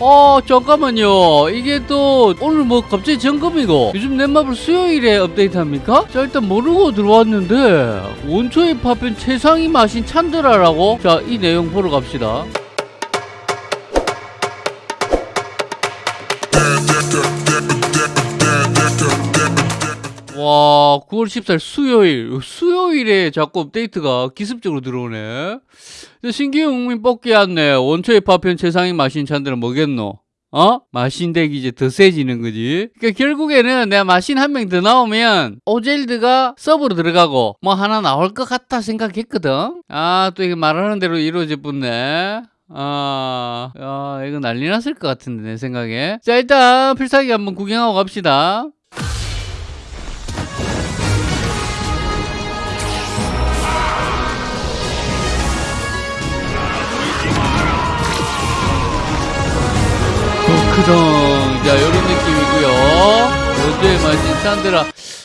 어 잠깐만요 이게 또 오늘 뭐 갑자기 점검이고 요즘 넷마블 수요일에 업데이트합니까? 자 일단 모르고 들어왔는데 원초의 파편 최상위 마신 찬드라라고 자 이 내용 보러 갑시다 와 9월 14일 수요일 수요일에 자꾸 업데이트가 기습적으로 들어오네 국민 뽑기 왔네 원초의 파편 최상위 마신 찬들은 뭐겠노? 어? 마신덱이 이제 더 세지는 거지. 그러니까 결국에는 내가 마신 한 명 더 나오면 오젤드가 서브로 들어가고 뭐 하나 나올 것 같다 생각했거든. 아, 또 이게 말하는 대로 이루어질 뿐네. 아, 야, 이거 난리 났을 것 같은데, 내 생각에. 자, 일단 필살기 한번 구경하고 갑시다. 크덩. 자, 요런 느낌이고요. 원조의 마신 찬드라.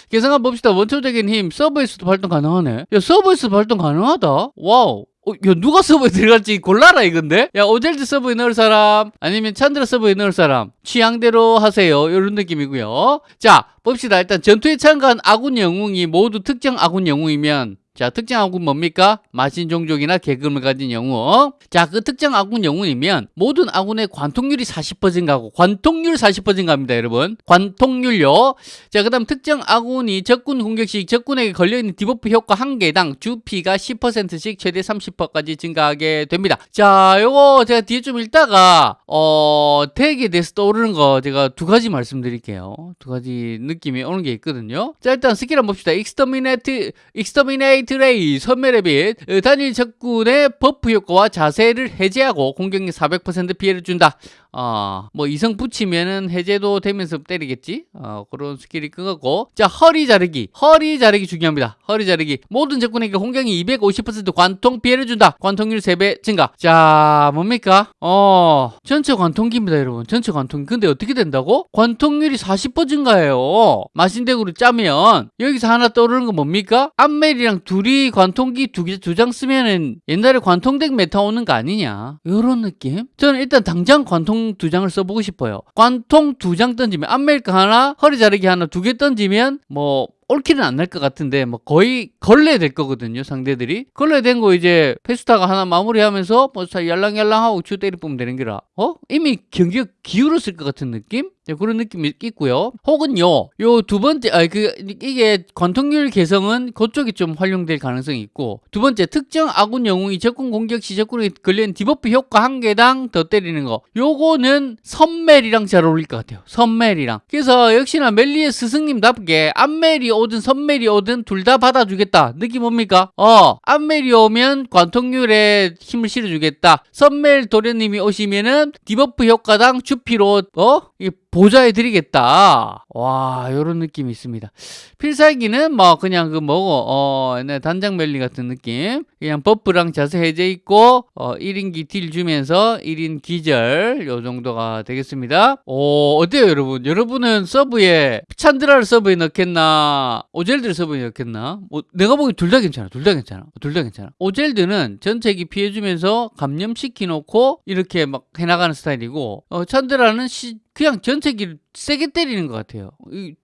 계산 한번 봅시다. 원초적인 힘, 서브에서도 발동 가능하네. 야, 서브에서 발동 가능하다? 와우. 어, 야, 누가 서브에 들어갈지 골라라, 이건데? 야, 오젤드 서브에 넣을 사람, 아니면 찬드라 서브에 넣을 사람, 취향대로 하세요. 이런 느낌이고요. 자, 봅시다. 일단 전투에 참가한 아군 영웅이 모두 특정 아군 영웅이면 자, 특정 아군 뭡니까? 마신 종족이나 계급을 가진 영웅. 자, 그 특정 아군 영웅이면 모든 아군의 관통률이 40% 증가하고 관통률 40% 증가합니다, 여러분. 관통률요. 자, 그다음 특정 아군이 적군 공격 시 적군에게 걸려 있는 debuff 효과 한 개당 주피가 10%씩 최대 30%까지 증가하게 됩니다. 자, 요거 제가 뒤에 좀 읽다가 어, deck에 대해서 떠오르는 거 제가 두 가지 말씀드릴게요. 두 가지 느낌이 오는 게 있거든요. 자, 일단 스킬 한번 봅시다. exterminate exterminate ray 선멸의 빛 어, 단일 적군의 buff 효과와 자세를 해제하고 공격력 400% 피해를 준다. 어, 뭐 이성 붙이면은 해제도 되면서 때리겠지. 어, 그런 스킬이 그거고. 자, 허리 자르기. 허리 자르기 중요합니다. 허리 자르기. 모든 적군에게 공격력 250% 관통 피해를 준다. 관통률 3배 증가. 자, 뭡니까? 어, 전체 관통기입니다, 여러분. 전체 관통. 근데 어떻게 된다고? 관통률이 40% 증가해요. 마신deck으로 짜면 여기서 하나 떠오르는 건 뭡니까? 암멜이랑 둘이 관통기 두 장 쓰면은 옛날에 관통deck meta 오는 거 아니냐? 요런 느낌? 저는 일단 당장 관통 두 장을 써보고 싶어요. 관통 두 장 던지면 암멜 거 하나, 허리 자르기 하나 두 개 던지면 뭐 all kill은 안 날 것 같은데 뭐 거의 걸레 될 거거든요 상대들이. 걸레 된 거 이제 페스타가 하나 마무리하면서 뭐 얄랑얄랑하고 주 때리 뽑으면 되는 거라 어? 이미 경기가 기울었을 것 같은 느낌 네, 그런 느낌이 있고요 혹은요 요 두 번째 아 그 이게 관통률 개성은 그쪽이 좀 활용될 가능성이 있고 두 번째 특정 아군 영웅이 적군 공격 시 적군에 걸린 debuff 효과 한 개당 더 때리는 거 요거는 선멜이랑 잘 어울릴 것 같아요 선멜이랑 그래서 역시나 멜리의 스승님답게 암멜이 오든 선멜이 오든 둘 다 받아주겠다. 느낌 뭡니까? 어, 암멜이 오면 관통률에 힘을 실어주겠다. 선멜 도련님이 오시면은 debuff 효과당 주피로 어? 이 보좌해 드리겠다. 와, 요런 느낌이 있습니다. 필살기는 뭐 그냥 그 뭐고 어, 단장 멜리 같은 느낌. 그냥 buff랑 자세 해제 있고 어, 1인기 deal 주면서 1인 기절 요 정도가 되겠습니다. 오, 어때요, 여러분? 여러분은 서브에 찬드라를 서브에 넣겠나? 오젤드를 서브에 넣겠나? 뭐, 내가 보기 둘 다 괜찮아. 둘 다 괜찮아. 둘 다 괜찮아. 오젤드는 전체기 피해 주면서 감염시키 놓고 이렇게 막 해나가는 스타일이고 어, 찬드라는 시, 그냥 전체기를 세게 때리는 것 같아요.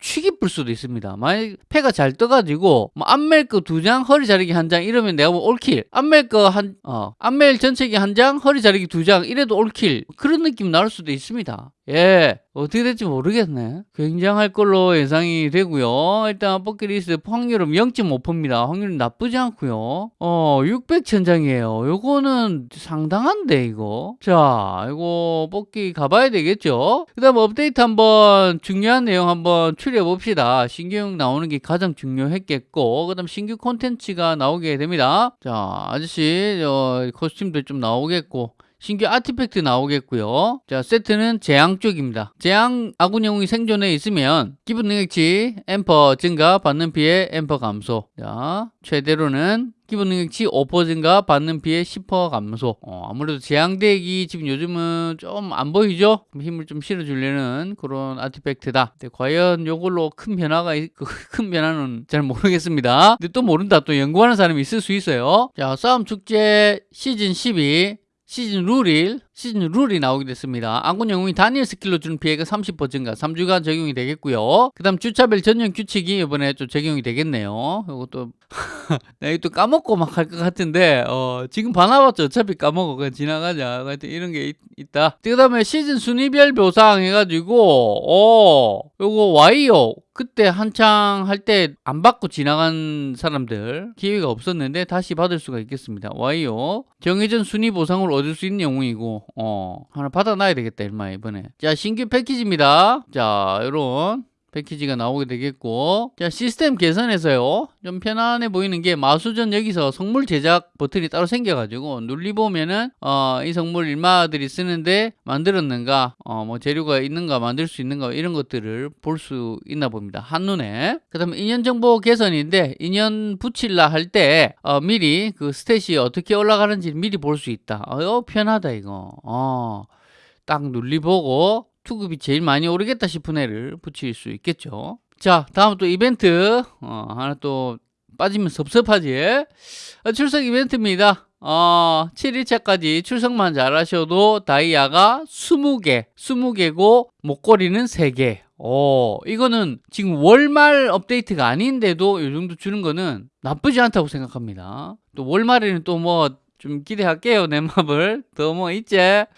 취기 불 수도 있습니다. 만약 패가 잘 떠가지고 뭐 안멜 거두 장, 허리 자르기 한 장 이러면 내가 뭐 올킬. 안멜 거한 어, 안멜 전체기 한 장, 허리 자르기 두 장 이래도 올킬. 그런 느낌 나올 수도 있습니다. 예, 어떻게 될지 모르겠네. 굉장할 걸로 예상이 되고요. 일단 버킷리스트 확률은 0.5%입니다. 확률은 나쁘지 않고요. 어, 600천장이에요. 요거는 상당한데 이거. 자, 이거 뽑기 가봐야 되겠죠. 그 다음 업데이트 한번 중요한 내용 한번 추려 봅시다. 신규형 나오는 게 가장 중요했겠고, 그 다음 신규 콘텐츠가 나오게 됩니다. 자, 아저씨, 어, 코스튬도 좀 나오겠고, 신규 아티팩트 나오겠고요. 자, 세트는 재앙 쪽입니다. 재앙 아군 영웅이 생존해 있으면 기본 능력치 엠퍼 증가 받는 피해 엠퍼 감소. 자, 최대로는 기본 능력치 5% 증가 받는 피해 10% 감소. 어, 아무래도 재앙덱이 지금 요즘은 좀 안 보이죠? 힘을 좀 실어주려는 그런 아티팩트다. 근데 과연 이걸로 큰 변화가 있, 큰 변화는 잘 모르겠습니다. 근데 또 모른다. 또 연구하는 사람이 있을 수 있어요. 자, 싸움 축제 시즌 12 시즌 룰이 시즌 룰이 나오게 됐습니다. 아군 영웅이 단일 스킬로 주는 피해가 30% 증가 3주간 적용이 되겠고요. 그 다음 주차별 전용 규칙이 이번에 좀 적용이 되겠네요. 이것도 나 이거 또 까먹고 막 할 것 같은데 어, 지금 봐놔봤죠. 어차피 까먹어 그냥 지나가자. 하여튼 이런 게 있, 다 그 다음에 시즌 순위별 보상 해가지고 어 요거 와이요. 그때 한창 할 때 안 받고 지나간 사람들 기회가 없었는데 다시 받을 수가 있겠습니다. 와이요. 정해진 순위 보상을 얻을 수 있는 영웅이고 어 하나 받아놔야 되겠다 일마 이번에. 자 신규 패키지입니다. 자 요런 패키지가 나오게 되겠고. 자 시스템 개선에서요 좀 편안해 보이는 게 마수전 여기서 성물 제작 버튼이 따로 생겨가지고 눌리보면은 어, 이 성물 일마들이 쓰는데 만들었는가 어, 뭐 재료가 있는가 만들 수 있는가 이런 것들을 볼 수 있나 봅니다. 한눈에. 그 다음에 인연 정보 개선인데 인연 붙일라 할때 어, 미리 그 스탯이 어떻게 올라가는지 미리 볼 수 있다. 어 편하다 이거. 어. 딱 눌리보고 투급이 제일 많이 오르겠다 싶은 애를 붙일 수 있겠죠. 자, 다음 또 이벤트. 어, 하나 또 빠지면 섭섭하지. 어, 출석 이벤트입니다. 어, 7일차까지 출석만 잘하셔도 다이아가 20개, 20개고 목걸이는 3개. 어, 이거는 지금 월말 업데이트가 아닌데도 이 정도 주는 거는 나쁘지 않다고 생각합니다. 또 월말에는 또 뭐 좀 기대할게요 내 맘을. 또 뭐 있지?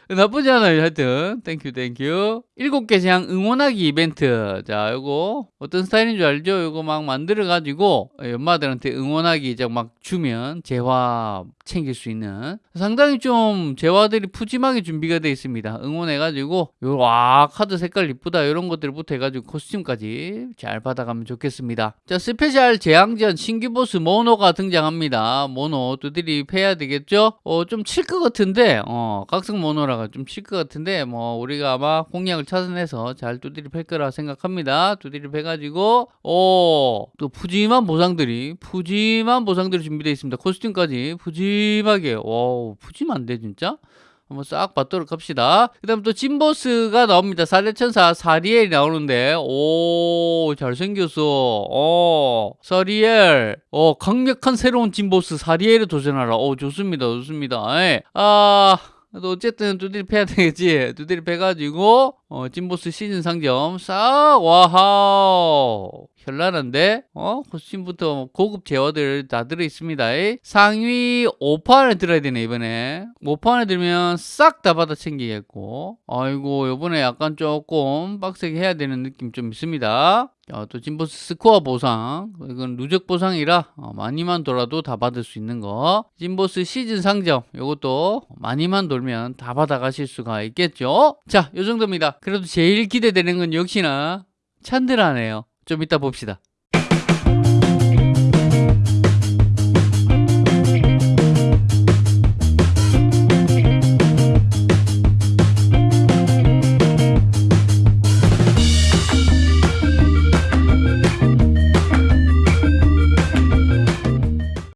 나쁘지 않아요 하여튼. thank you thank you 일곱 개 제한 응원하기 이벤트. 자 요거 어떤 스타일인 줄 알죠? 요거 막 만들어 가지고 엄마들한테 응원하기 막 주면 재화 챙길 수 있는. 상당히 좀 재화들이 푸짐하게 준비가 되어 있습니다. 응원해 가지고 요와 카드 색깔 이쁘다 이런 것들부터 해 가지고 costume까지 잘 받아가면 좋겠습니다. 자 special 재앙전 신규 보스 모노가 등장합니다. 모노 두드리 패야 되겠 죠? 어 좀 칠 것 같은데 어 각성 모노라가 좀 칠 것 같은데 뭐 우리가 아마 공략을 찾아내서 잘 두드리 팰 거라 생각합니다. 두드리 패가지고 오또 푸짐한 보상들이 푸짐한 보상들이 준비되어 있습니다. 코스튬까지 푸짐하게. 와 푸짐한데 진짜 한번 싹 받도록 합시다. 그 다음 또 진보스가 나옵니다. 사대천사 사리엘이 나오는데, 오, 잘생겼어. 어, 사리엘. 어, 강력한 새로운 진보스 사리엘에 도전하라. 오, 좋습니다. 좋습니다. 예. 아, 어쨌든 두드리 패야 되겠지. 두드리 패가지고, 어, 진보스 시즌 상점. 싹, 와하우. 현란한데? 어? 코스튬부터 고급 제어들 다 들어있습니다. 상위 5파 안에 들어야 되네 이번에. 5파 안에 들면 싹 다 받아 챙기겠고. 아이고 요번에 약간 조금 빡세게 해야 되는 느낌 좀 있습니다. 자, 또 진보스 스코어 보상. 이건 누적 보상이라 어, 많이만 돌아도 다 받을 수 있는 거. 진보스 시즌 상점. 이것도 많이만 돌면 다 받아 가실 수가 있겠죠? 자요 정도입니다 그래도 제일 기대되는 건 역시나 찬드라네요 좀 이따 봅시다.